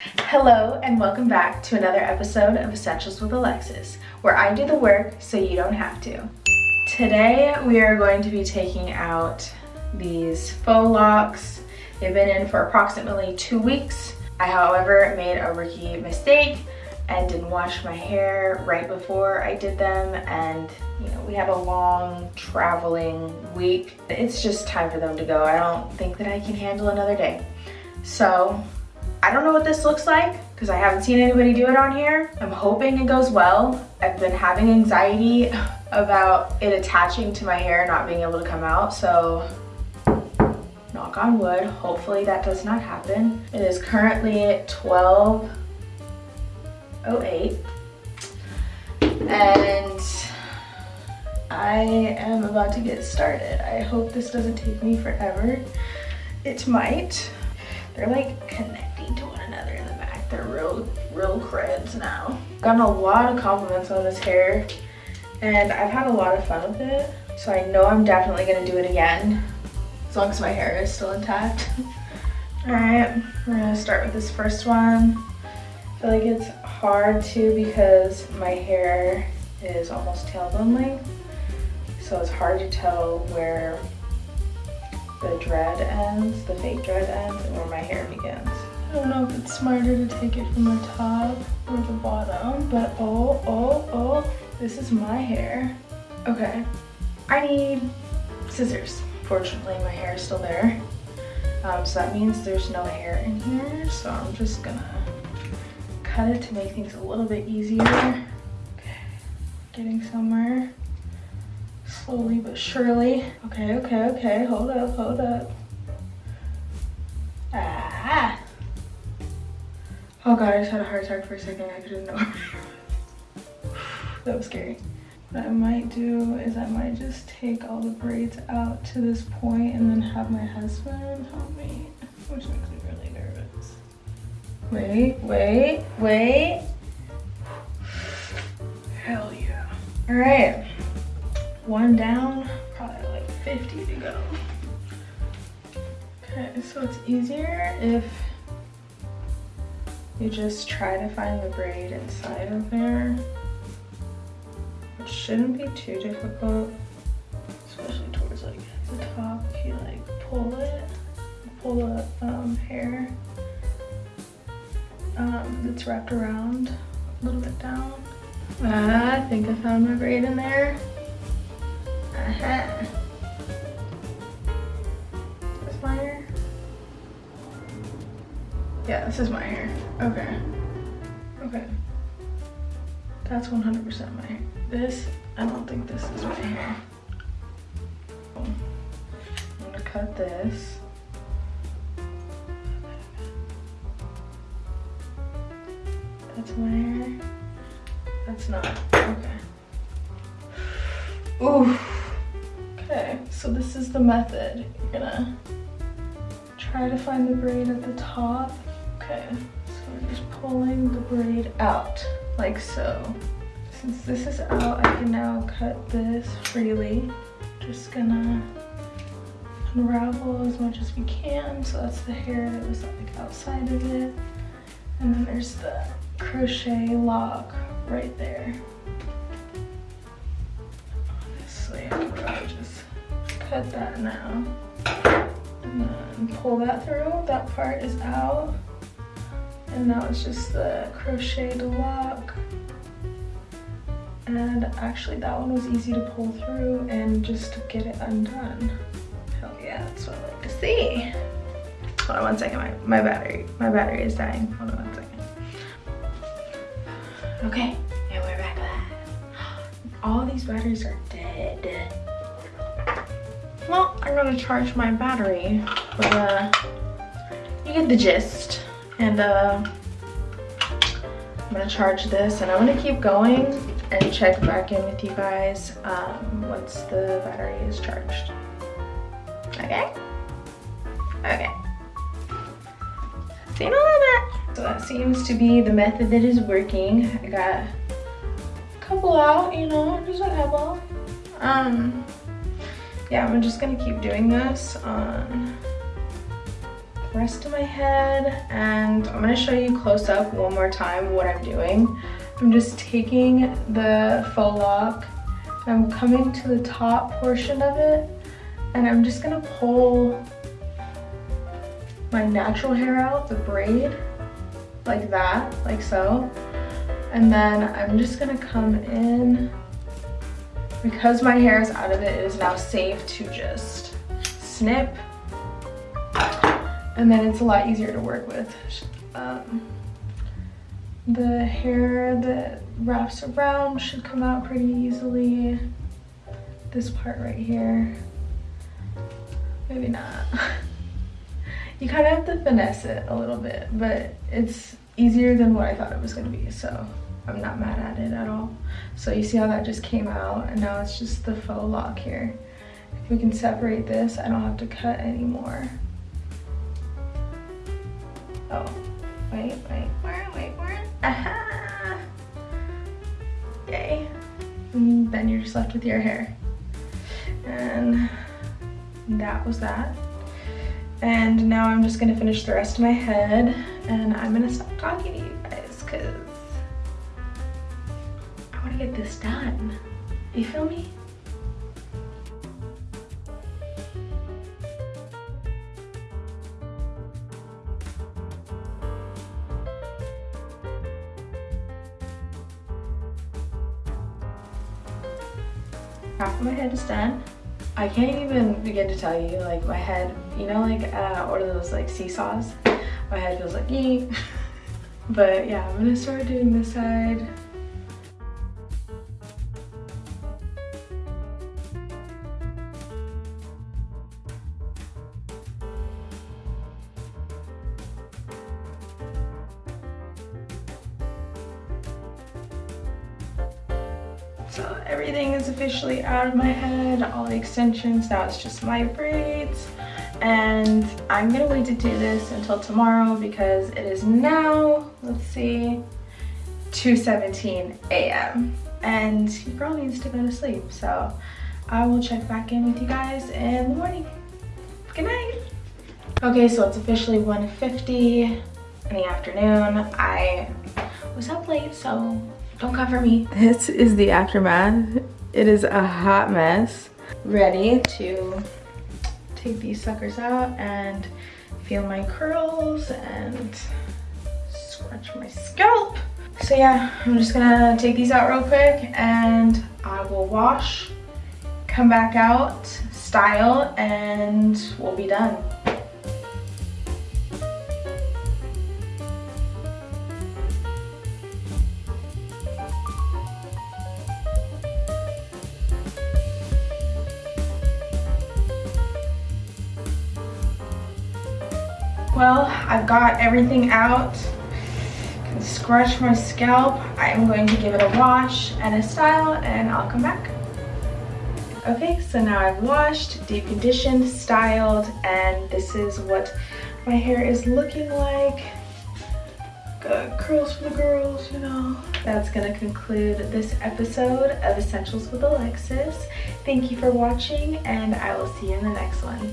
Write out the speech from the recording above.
Hello and welcome back to another episode of Essentials with Alexis, where I do the work so you don't have to. Today we are going to be taking out these faux locks. They've been in for approximately two weeks. I, however, made a rookie mistake and didn't wash my hair right before I did them and you know we had a long traveling week it's just time for them to go I don't think that I can handle another day so I don't know what this looks like because I haven't seen anybody do it on here I'm hoping it goes well I've been having anxiety about it attaching to my hair not being able to come out so knock on wood hopefully that does not happen it is currently 12 08 and I am about to get started. I hope this doesn't take me forever. It might. They're like connecting real, creds now. Gotten a lot of compliments on this hair and I've had a lot of fun with it. So I know I'm definitely gonna do it again as long as my hair is still intact. All right, we're gonna start with this first one. I feel like it's hard too because my hair is almost tailbone length. So it's hard to tell where the dread ends, the fake dread ends, and where my hair begins. I don't know if it's smarter to take it from the top or the bottom, but oh, oh, oh, this is my hair. Okay, I need scissors. Fortunately, my hair is still there. Um, so that means there's no hair in here, so I'm just gonna cut it to make things a little bit easier. Okay, getting somewhere. Slowly but surely. Okay, okay, okay, hold up, hold up. Oh god, I just had a heart attack for a second. I couldn't know. that was scary. What I might do is I might just take all the braids out to this point and then have my husband help me, which makes me really nervous. Wait, wait, wait. Hell yeah. All right, one down, probably like 50 to go. Okay, so it's easier if you just try to find the braid inside of there. It shouldn't be too difficult, especially towards like the top. If you like pull it, pull the um, hair um, that's wrapped around a little bit down. Ah, I think I found my braid in there. Uh -huh. This my hair? Yeah, this is my hair. Okay. Okay. That's 100% my hair. This, I don't think this is my hair. I'm gonna cut this. That's my hair. That's not, okay. Ooh. Okay, so this is the method. You're gonna try to find the braid at the top. Okay, just pulling the braid out, like so. Since this is out, I can now cut this freely. Just gonna unravel as much as we can. So that's the hair that was like outside of it. And then there's the crochet lock right there. Honestly, I could probably just cut that now. And then pull that through. That part is out. And now it's just the crocheted lock. And actually that one was easy to pull through and just get it undone. Hell yeah, that's what I like to see. Hold on one second, my, my battery, my battery is dying. Hold on one second. Okay, and we're back live. All these batteries are dead. Well, I'm gonna charge my battery, but uh, you get the gist. And uh, I'm gonna charge this and I'm gonna keep going and check back in with you guys um, once the battery is charged. Okay? Okay. See you in a. So that seems to be the method that is working. I got a couple out, you know, just whatever. Um, yeah, I'm just gonna keep doing this on rest of my head and I'm gonna show you close up one more time what I'm doing. I'm just taking the faux lock I'm coming to the top portion of it and I'm just gonna pull my natural hair out, the braid, like that, like so. And then I'm just gonna come in, because my hair is out of it, it is now safe to just snip. And then it's a lot easier to work with. Um, the hair that wraps around should come out pretty easily. This part right here, maybe not. you kind of have to finesse it a little bit, but it's easier than what I thought it was gonna be, so I'm not mad at it at all. So you see how that just came out, and now it's just the faux lock here. If we can separate this, I don't have to cut anymore. Oh, wait, wait, wait, wait, wait. Aha! Yay. And then you're just left with your hair. And that was that. And now I'm just gonna finish the rest of my head and I'm gonna stop talking to you guys because I wanna get this done. You feel me? Half of my head is done. I can't even begin to tell you, like my head, you know like uh, of those like seesaws? My head feels like yeet. but yeah, I'm gonna start doing this side. So everything is officially out of my head, all the extensions, now it's just my braids. And I'm gonna wait to do this until tomorrow because it is now, let's see, 2.17 a.m. And your girl needs to go to sleep. So I will check back in with you guys in the morning. Good night. Okay, so it's officially 1.50 in the afternoon. I was up late, so don't cover me. This is the aftermath. It is a hot mess. Ready to take these suckers out and feel my curls and scratch my scalp. So yeah, I'm just gonna take these out real quick and I will wash, come back out, style, and we'll be done. Well, I've got everything out. Can scratch my scalp. I am going to give it a wash and a style and I'll come back. Okay, so now I've washed, deep conditioned, styled, and this is what my hair is looking like. Got curls for the girls, you know. That's gonna conclude this episode of Essentials with Alexis. Thank you for watching and I will see you in the next one.